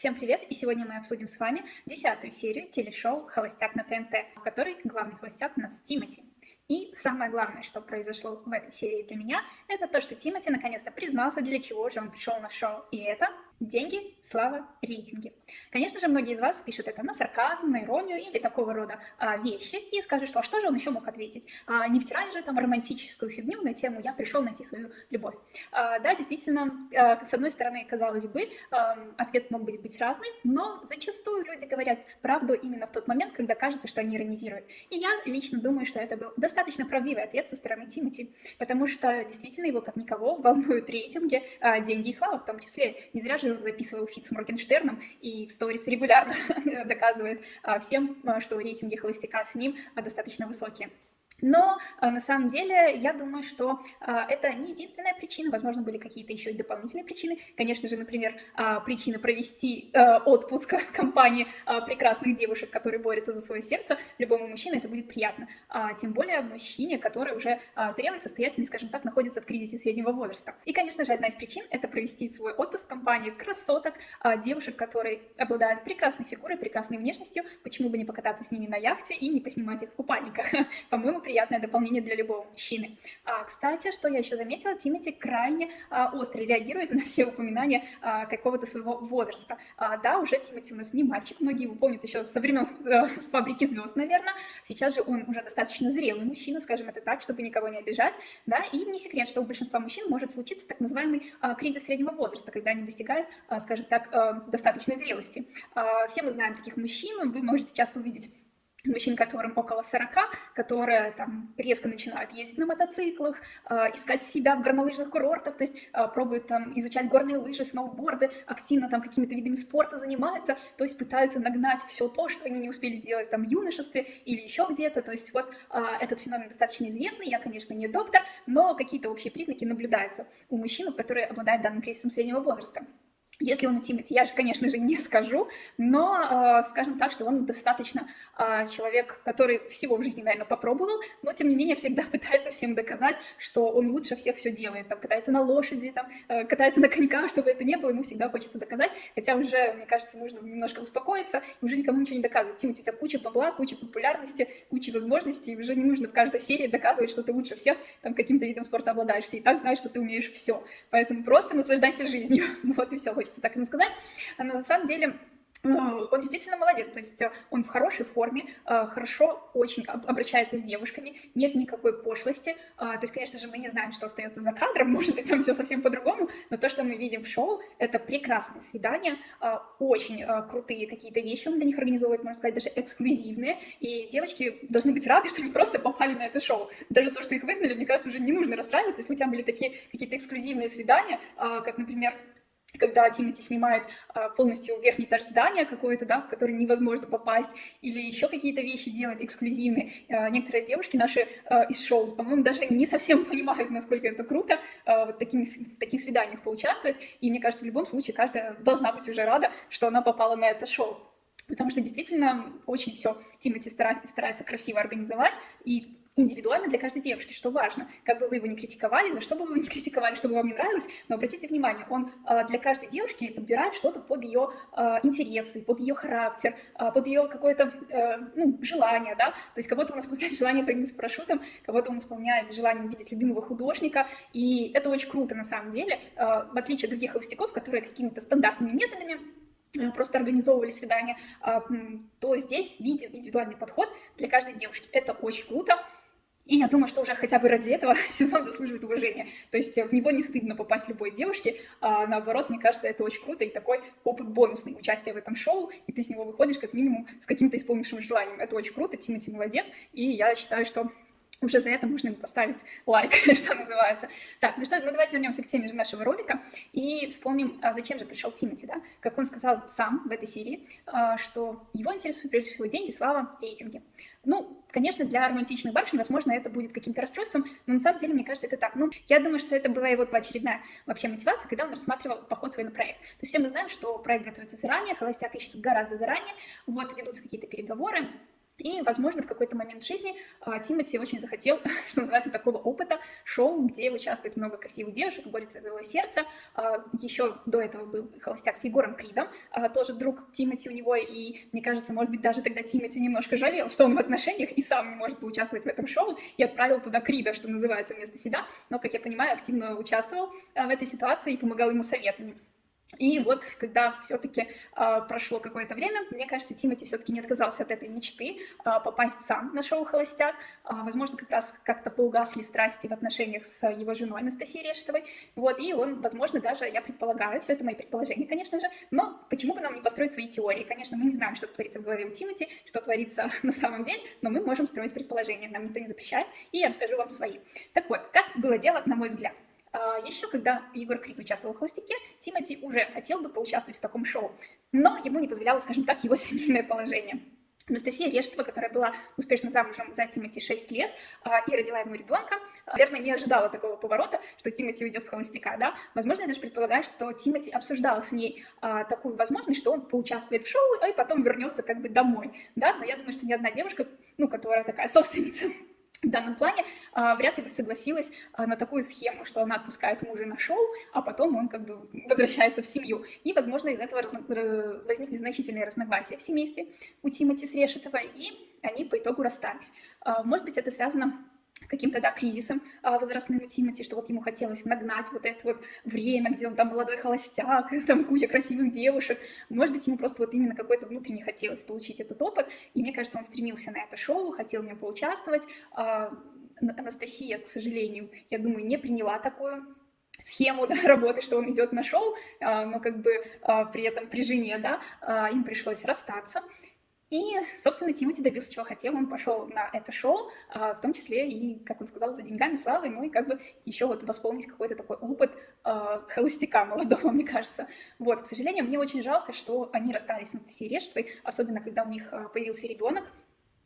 Всем привет! И сегодня мы обсудим с вами десятую серию телешоу «Холостяк на ТНТ», в которой главный холостяк у нас Тимати. И самое главное, что произошло в этой серии для меня, это то, что Тимати наконец-то признался, для чего же он пришел на шоу. И это деньги, слава, рейтинги. Конечно же, многие из вас пишут это на сарказм, на иронию или такого рода а, вещи и скажут, что а что же он еще мог ответить? А, не втирать же там романтическую фигню на тему «я пришел найти свою любовь». А, да, действительно, а, с одной стороны, казалось бы, а, ответ мог быть, быть разный, но зачастую люди говорят правду именно в тот момент, когда кажется, что они иронизируют. И я лично думаю, что это был достаточно правдивый ответ со стороны Тимати, потому что действительно его, как никого, волнуют рейтинги, а, деньги и слава в том числе. Не зря же он записывал фит с Моргенштерном и в сторис регулярно доказывает а, всем, а, что рейтинги холостяка с ним достаточно высокие. Но э, на самом деле я думаю, что э, это не единственная причина, возможно, были какие-то еще и дополнительные причины. Конечно же, например, э, причина провести отпуск в компании прекрасных девушек, которые борются за свое сердце, любому мужчине это будет приятно. А тем более мужчине, который уже зрелый, состоятельный, скажем так, находится в кризисе среднего возраста. И, конечно же, одна из причин — это провести свой отпуск в компании красоток, девушек, которые обладают прекрасной фигурой, прекрасной внешностью, почему бы не покататься с ними на яхте и не поснимать их в купальниках. По-моему, приятное дополнение для любого мужчины. А, кстати, что я еще заметила, Тимати крайне а, остро реагирует на все упоминания а, какого-то своего возраста. А, да, уже Тимати у нас не мальчик, многие его помнят еще со времен а, с фабрики звезд, наверное. Сейчас же он уже достаточно зрелый мужчина, скажем это так, чтобы никого не обижать, да, и не секрет, что у большинства мужчин может случиться так называемый а, кризис среднего возраста, когда они достигают, а, скажем так, а, достаточной зрелости. А, все мы знаем таких мужчин, вы можете часто увидеть мужчин, которым около 40, которые там резко начинают ездить на мотоциклах, э, искать себя в горнолыжных курортах, то есть э, пробуют там изучать горные лыжи, сноуборды, активно там какими-то видами спорта занимаются, то есть пытаются нагнать все то, что они не успели сделать там в юношестве или еще где-то, то есть вот э, этот феномен достаточно известный, я, конечно, не доктор, но какие-то общие признаки наблюдаются у мужчин, которые обладают данным кризисом среднего возраста. Если он у Тимати, я же, конечно же, не скажу, но э, скажем так, что он достаточно э, человек, который всего в жизни, наверное, попробовал, но, тем не менее, всегда пытается всем доказать, что он лучше всех все делает, там, катается на лошади, там, э, катается на коньках, чтобы это не было, ему всегда хочется доказать, хотя уже, мне кажется, нужно немножко успокоиться, уже никому ничего не доказывать. Тимати, у тебя куча бабла, куча популярности, куча возможностей, уже не нужно в каждой серии доказывать, что ты лучше всех там каким-то видом спорта обладаешь, ты и так знаешь, что ты умеешь все, поэтому просто наслаждайся жизнью, вот и все, хочется так ему сказать, но на самом деле э, он действительно молодец, то есть э, он в хорошей форме, э, хорошо очень обращается с девушками, нет никакой пошлости, то есть, конечно же, мы не знаем, что остается за кадром, может быть, там все совсем по-другому, но то, что мы видим в шоу, это прекрасное свидание, очень крутые какие-то вещи он для них организовывает, можно сказать, даже эксклюзивные, и девочки должны быть рады, что они просто попали на это шоу. Даже то, что их выгнали, мне кажется, уже не нужно расстраиваться, если у тебя были такие какие-то эксклюзивные свидания, как, например, когда Тимати снимает а, полностью верхний этаж здания какой-то, да, в который невозможно попасть, или еще какие-то вещи делает эксклюзивные. А, некоторые девушки наши а, из шоу, по-моему, даже не совсем понимают, насколько это круто а, вот такими, в таких свиданиях поучаствовать, и мне кажется, в любом случае каждая должна быть уже рада, что она попала на это шоу. Потому что действительно очень все Тимати старается красиво организовать, и индивидуально для каждой девушки, что важно. Как бы вы его не критиковали, за что бы вы его не критиковали, чтобы вам не нравилось, но обратите внимание, он э, для каждой девушки подбирает что-то под ее э, интересы, под ее характер, э, под ее какое-то э, ну, желание, да, то есть кого-то он исполняет желание прыгнуть с парашютом, кого-то он исполняет желание увидеть любимого художника, и это очень круто на самом деле, э, в отличие от других холостяков, которые какими-то стандартными методами просто организовывали свидания, то здесь виден индивидуальный подход для каждой девушки. Это очень круто. И я думаю, что уже хотя бы ради этого сезон заслуживает уважения. То есть в него не стыдно попасть любой девушке, а наоборот, мне кажется, это очень круто и такой опыт бонусный, участие в этом шоу, и ты с него выходишь как минимум с каким-то исполнившим желанием. Это очень круто, Тимати молодец, и я считаю, что уже за это можно поставить лайк, что называется. Так, ну что, ну давайте вернемся к теме же нашего ролика и вспомним, а зачем же пришел Тимати, да? Как он сказал сам в этой серии, а, что его интересуют прежде всего деньги, слава, рейтинги. Ну, конечно, для романтичных барышень, возможно, это будет каким-то расстройством, но на самом деле, мне кажется, это так. Ну, я думаю, что это была его очередная вообще мотивация, когда он рассматривал поход свой на проект. То есть все мы знаем, что проект готовится заранее, холостяк ищет гораздо заранее, вот ведутся какие-то переговоры, И, возможно, в какой-то момент жизни а, Тимати очень захотел, что называется, такого опыта, шоу, где участвует много красивых девушек, борется за его сердце. А, еще до этого был холостяк с Егором Кридом, а, тоже друг Тимати у него, и мне кажется, может быть, даже тогда Тимати немножко жалел, что он в отношениях и сам не может поучаствовать в этом шоу, и отправил туда Крида, что называется, вместо себя, но, как я понимаю, активно участвовал в этой ситуации и помогал ему советами. И вот, когда все-таки э, прошло какое-то время, мне кажется, Тимати все-таки не отказался от этой мечты э, попасть сам на шоу «Холостяк». Э, возможно, как раз как-то поугасли страсти в отношениях с его женой Анастасией Решетовой. Вот, и он, возможно, даже, я предполагаю, все это мои предположения, конечно же, но почему бы нам не построить свои теории? Конечно, мы не знаем, что творится в голове у Тимати, что творится на самом деле, но мы можем строить предположения, нам никто не запрещает, и я расскажу вам свои. Так вот, как было дело, на мой взгляд. А, Еще когда Егор Крид участвовал в «Холостяке», Тимати уже хотел бы поучаствовать в таком шоу, но ему не позволяло, скажем так, его семейное положение. Анастасия Рештова, которая была успешно замужем за Тимати 6 лет а, и родила ему ребенка, наверное, не ожидала такого поворота, что Тимати уйдет в холостяка, да. Возможно, я даже предполагаю, что Тимати обсуждал с ней а, такую возможность, что он поучаствует в шоу, и потом вернется как бы домой, да. Но я думаю, что ни одна девушка, ну, которая такая собственница в данном плане а, вряд ли бы согласилась а, на такую схему, что она отпускает мужа на шоу, а потом он как бы возвращается в семью. И, возможно, из этого разно... Э, возникли значительные разногласия в семействе у Тимати с Решетова, и они по итогу расстались. А, может быть, это связано с каким-то, да, кризисом а, возрастным у Тимати, что вот ему хотелось нагнать вот это вот время, где он там молодой холостяк, там куча красивых девушек. Может быть, ему просто вот именно какой-то внутренне хотелось получить этот опыт, и мне кажется, он стремился на это шоу, хотел в нем поучаствовать. А, Анастасия, к сожалению, я думаю, не приняла такую схему да, работы, что он идет на шоу, а, но как бы а, при этом при жене, да, а, им пришлось расстаться. И, собственно, Тимати добился, чего хотел. Он пошел на это шоу, а, в том числе и, как он сказал, за деньгами, славой, ну и как бы еще вот восполнить какой-то такой опыт э, холостяка молодого, мне кажется. Вот, к сожалению, мне очень жалко, что они расстались с Анастасией Решетовой, особенно когда у них появился ребенок,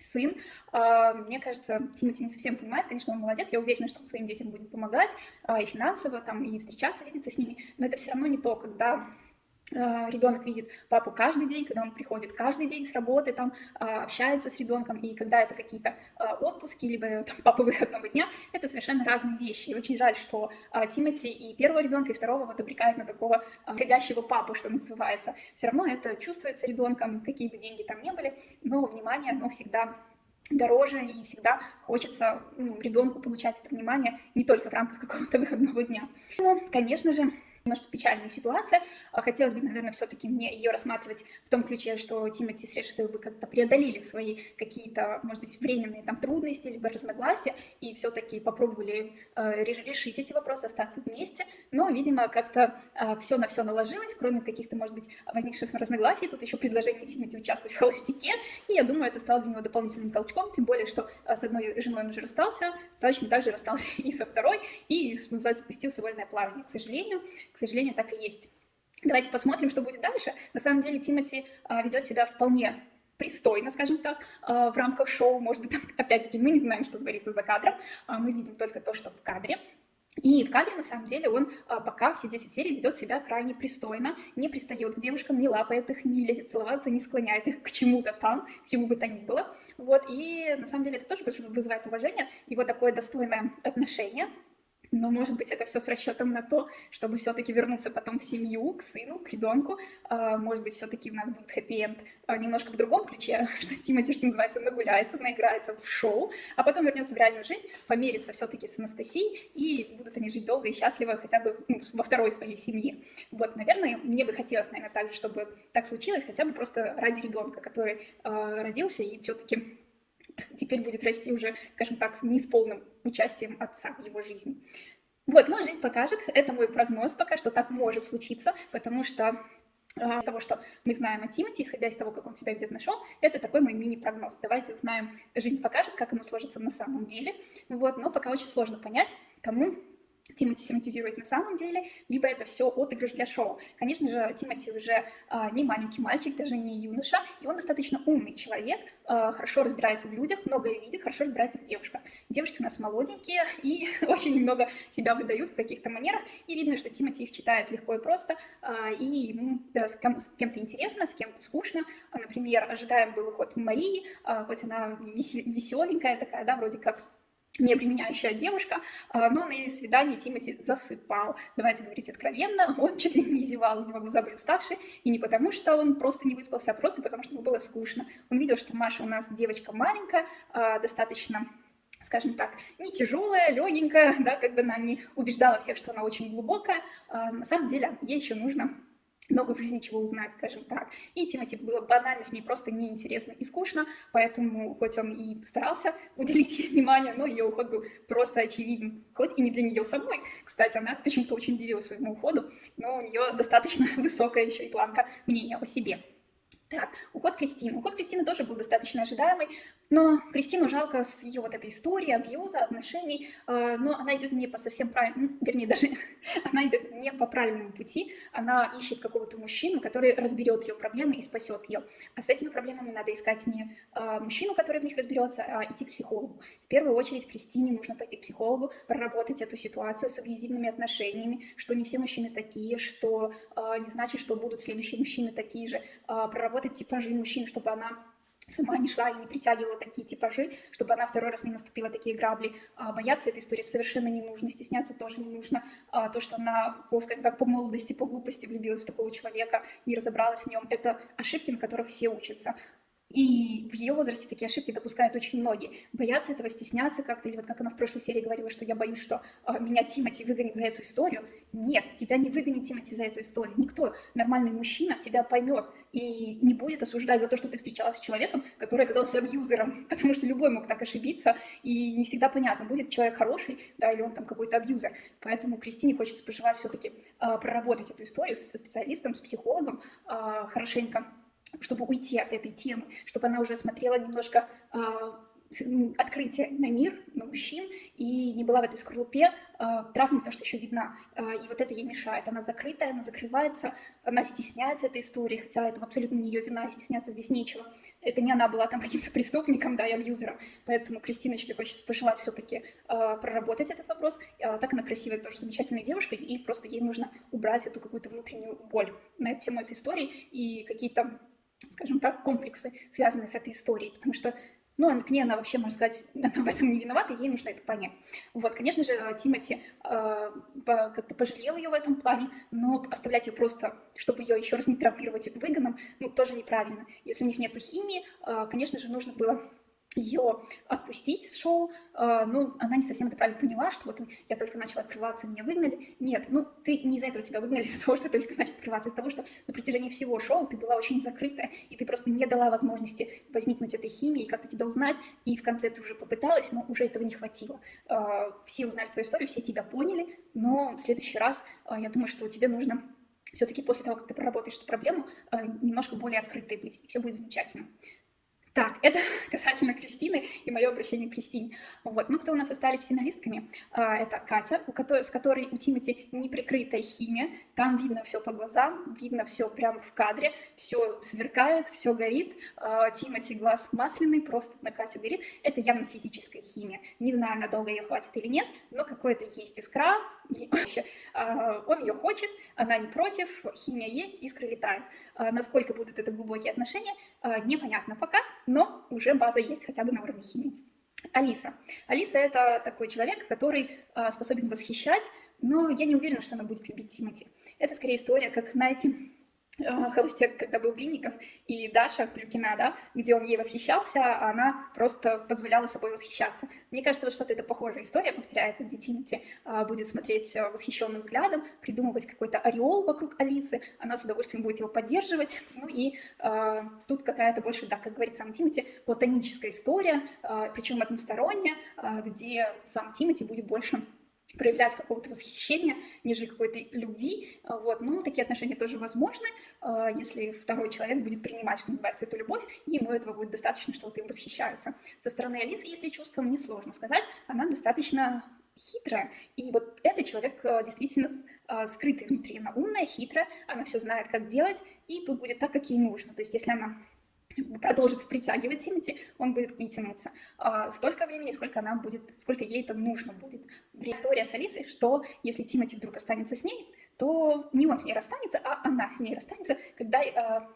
сын. Мне кажется, Тимати не совсем понимает, конечно, он молодец, я уверена, что он своим детям будет помогать и финансово, там, и встречаться, видеться с ними, но это все равно не то, когда а, ребенок видит папу каждый день, когда он приходит каждый день с работы, там а, общается с ребенком, и когда это какие-то а, отпуски, либо там, папа выходного дня, это совершенно разные вещи. И очень жаль, что Тимати и первого ребенка, и второго вот обрекают на такого ходящего папу, что называется. Все равно это чувствуется ребенком, какие бы деньги там ни были, но внимание, оно всегда дороже, и всегда хочется ну, ребенку получать это внимание не только в рамках какого-то выходного дня. Ну, конечно же, немножко печальная ситуация. А хотелось бы, наверное, все-таки мне ее рассматривать в том ключе, что Тимати с бы как-то преодолели свои какие-то, может быть, временные там трудности, либо разногласия, и все-таки попробовали э, решить эти вопросы, остаться вместе. Но, видимо, как-то э, все на все наложилось, кроме каких-то, может быть, возникших разногласий. Тут еще предложение Тимати участвовать в холостяке, и я думаю, это стало для него дополнительным толчком, тем более, что э, с одной женой он уже расстался, точно так же расстался и со второй, и, что называется, спустился вольное плавание. К сожалению, к сожалению, так и есть. Давайте посмотрим, что будет дальше. На самом деле Тимати а, ведет себя вполне пристойно, скажем так, а, в рамках шоу. Может быть, опять-таки, мы не знаем, что творится за кадром, а, мы видим только то, что в кадре. И в кадре, на самом деле, он пока все 10 серий ведет себя крайне пристойно, не пристает к девушкам, не лапает их, не лезет целоваться, не склоняет их к чему-то там, к чему бы то ни было. Вот, и на самом деле это тоже вызывает уважение, его такое достойное отношение но, может быть, это все с расчетом на то, чтобы все-таки вернуться потом в семью, к сыну, к ребенку. А, может быть, все-таки у нас будет хэппи-энд а, немножко в другом ключе, что Тимати, что называется, нагуляется, наиграется в шоу, а потом вернется в реальную жизнь, помирится все-таки с Анастасией, и будут они жить долго и счастливо хотя бы ну, во второй своей семье. Вот, наверное, мне бы хотелось, наверное, также, чтобы так случилось, хотя бы просто ради ребенка, который э, родился и все-таки теперь будет расти уже, скажем так, не с полным участием отца в его жизни. Вот, но жизнь покажет, это мой прогноз пока, что так может случиться, потому что из того, что мы знаем о Тимати, исходя из того, как он себя ведет на шоу, это такой мой мини-прогноз. Давайте узнаем, жизнь покажет, как оно сложится на самом деле. Вот, но пока очень сложно понять, кому Тимати семантизирует на самом деле, либо это все отыгрыш для шоу. Конечно же, Тимати уже а, не маленький мальчик, даже не юноша, и он достаточно умный человек, а, хорошо разбирается в людях, многое видит, хорошо разбирается в девушках. Девушки у нас молоденькие и очень много себя выдают в каких-то манерах, и видно, что Тимати их читает легко и просто, а, и ему да, с, кем- с кем-то интересно, с кем-то скучно. Например, ожидаем был уход Марии, а, хоть она веселенькая такая, да, вроде как не применяющая девушка, а, но на свидании Тимати засыпал. Давайте говорить откровенно, он чуть ли не зевал, у него глаза были уставшие, и не потому, что он просто не выспался, а просто потому, что ему было скучно. Он видел, что Маша у нас девочка маленькая, а, достаточно скажем так, не тяжелая, легенькая, да, как бы она не убеждала всех, что она очень глубокая, а на самом деле ей еще нужно много в жизни чего узнать, скажем так. И Тимати было банально с ней просто неинтересно и скучно, поэтому хоть он и старался уделить ей внимание, но ее уход был просто очевиден. Хоть и не для нее самой, кстати, она почему-то очень удивилась своему уходу, но у нее достаточно высокая еще и планка мнения о себе. Так, уход Кристины. Уход Кристины тоже был достаточно ожидаемый, но Кристину жалко с ее вот этой историей, абьюза, отношений, э, но она идет не по совсем правильному, вернее, даже она идет не по правильному пути, она ищет какого-то мужчину, который разберет ее проблемы и спасет ее. А с этими проблемами надо искать не э, мужчину, который в них разберется, а идти к психологу. В первую очередь Кристине нужно пойти к психологу, проработать эту ситуацию с абьюзивными отношениями, что не все мужчины такие, что э, не значит, что будут следующие мужчины такие же, проработать типажи мужчин, чтобы она сама не шла и не притягивала такие типажи, чтобы она второй раз не наступила такие грабли. А, бояться этой истории совершенно не нужно, стесняться тоже не нужно. А, то, что она, скажем так, по молодости, по глупости влюбилась в такого человека, не разобралась в нем, это ошибки, на которых все учатся. И в ее возрасте такие ошибки допускают очень многие. Боятся этого, стесняться как-то, или вот как она в прошлой серии говорила, что я боюсь, что э, меня Тимати выгонит за эту историю. Нет, тебя не выгонит Тимати за эту историю. Никто, нормальный мужчина, тебя поймет и не будет осуждать за то, что ты встречалась с человеком, который оказался абьюзером, потому что любой мог так ошибиться, и не всегда понятно, будет человек хороший, да, или он там какой-то абьюзер. Поэтому Кристине хочется пожелать все-таки э, проработать эту историю со специалистом, с психологом э, хорошенько, чтобы уйти от этой темы, чтобы она уже смотрела немножко э, открытие на мир, на мужчин, и не была в этой скорлупе э, травмы, потому что еще видна. Э, и вот это ей мешает. Она закрытая, она закрывается, она стесняется этой истории, хотя это абсолютно не ее вина, и стесняться здесь нечего. Это не она была там каким-то преступником, да, и абьюзером. Поэтому Кристиночке хочется пожелать все-таки э, проработать этот вопрос. Э, так она красивая, тоже замечательная девушка, и просто ей нужно убрать эту какую-то внутреннюю боль на эту тему этой истории и какие-то скажем так, комплексы, связанные с этой историей, потому что ну, к ней она вообще, можно сказать, она в этом не виновата, ей нужно это понять. Вот, конечно же, Тимати э, как-то пожалел ее в этом плане, но оставлять ее просто, чтобы ее еще раз не травмировать выгоном, ну, тоже неправильно. Если у них нет химии, э, конечно же, нужно было ее отпустить с шоу, э, ну, она не совсем это правильно поняла, что вот я только начала открываться, меня выгнали. Нет, ну, ты не из-за этого тебя выгнали, из-за того, что только начала открываться, из-за того, что на протяжении всего шоу ты была очень закрытая, и ты просто не дала возможности возникнуть этой химии, и как-то тебя узнать, и в конце ты уже попыталась, но уже этого не хватило. Э, все узнали твою историю, все тебя поняли, но в следующий раз э, я думаю, что тебе нужно все-таки после того, как ты проработаешь эту проблему, немножко более открытой быть, и все будет замечательно. Так, это касательно Кристины и мое обращение к Кристине. Вот. Ну, кто у нас остались финалистками? А, это Катя, у которой, с которой у Тимати неприкрытая химия. Там видно все по глазам, видно все прямо в кадре, все сверкает, все горит. А, Тимати глаз масляный, просто на Катю горит. Это явно физическая химия. Не знаю, надолго ее хватит или нет, но какое-то есть искра. А, он ее хочет, она не против, химия есть, искры летают. Насколько будут это глубокие отношения, непонятно пока, но уже база есть хотя бы на уровне химии. Алиса. Алиса — это такой человек, который способен восхищать, но я не уверена, что она будет любить Тимати. Это скорее история, как, знаете, холостяк, когда был Винников, и Даша Клюкина, да, где он ей восхищался, а она просто позволяла собой восхищаться. Мне кажется, вот что-то это похожая история повторяется, где а, будет смотреть э, восхищенным взглядом, придумывать какой-то ореол вокруг Алисы, она с удовольствием будет его поддерживать, ну и а, тут какая-то больше, да, как говорит сам Тимати, платоническая история, а, причем односторонняя, а, где сам Тимати будет больше проявлять какого-то восхищения, нежели какой-то любви. А, вот. Ну, такие отношения тоже возможны, а, если второй человек будет принимать, что называется, эту любовь, и ему этого будет достаточно, что вот им восхищаются. Со стороны Алисы, если чувством, несложно сказать, она достаточно хитрая, и вот этот человек э, действительно скрытый внутри. Она умная, хитрая, она все знает, как делать, и тут будет так, как ей нужно. То есть если она продолжит притягивать Тимати, он будет к ней тянуться. А, столько времени, сколько она будет, сколько ей это нужно будет. История с Алисой, что если Тимати вдруг останется с ней, то не он с ней расстанется, а она с ней расстанется, когда а,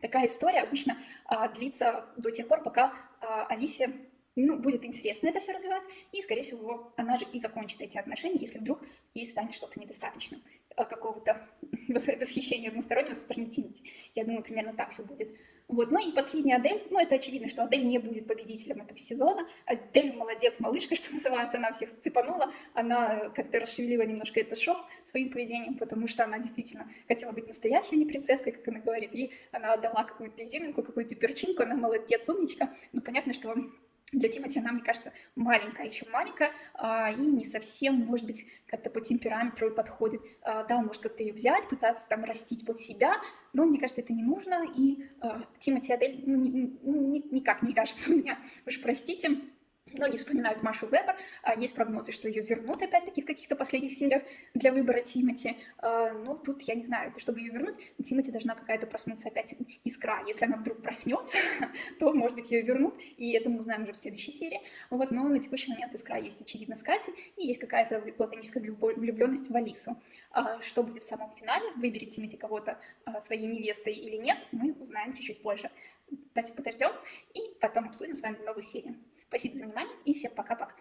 такая история обычно а, длится до тех пор, пока а, Алисе ну, будет интересно это все развивать, и, скорее всего, она же и закончит эти отношения, если вдруг ей станет что-то недостаточно, а, какого-то восхищения одностороннего со стороны Тимати. Я думаю, примерно так все будет. Вот. Ну и последний Адель, ну это очевидно, что Адель не будет победителем этого сезона. Адель молодец, малышка, что называется, она всех сцепанула, она как-то расшевелила немножко это шоу своим поведением, потому что она действительно хотела быть настоящей, а не принцесской, как она говорит, и она отдала какую-то изюминку, какую-то перчинку, она молодец, умничка, но понятно, что для Тимати она, мне кажется, маленькая, еще маленькая, а, и не совсем, может быть, как-то по темпераменту подходит. А, да, он может как-то ее взять, пытаться там растить под себя, но мне кажется, это не нужно, и а, Тимати Адель ну, ни, ни, никак не кажется у меня, уж простите. Многие вспоминают Машу Вебер, а, есть прогнозы, что ее вернут опять-таки в каких-то последних сериях для выбора Тимати. А, но тут я не знаю, чтобы ее вернуть, Тимати должна какая-то проснуться опять искра. Если она вдруг проснется, то, может быть, ее вернут, и это мы узнаем уже в следующей серии. Вот, но на текущий момент искра есть, очевидно, с Катей, и есть какая-то платоническая влюбленность в Алису. А, что будет в самом финале, выберет Тимати кого-то своей невестой или нет, мы узнаем чуть-чуть позже. Давайте подождем, и потом обсудим с вами новую серию. Спасибо за внимание и всем пока-пока.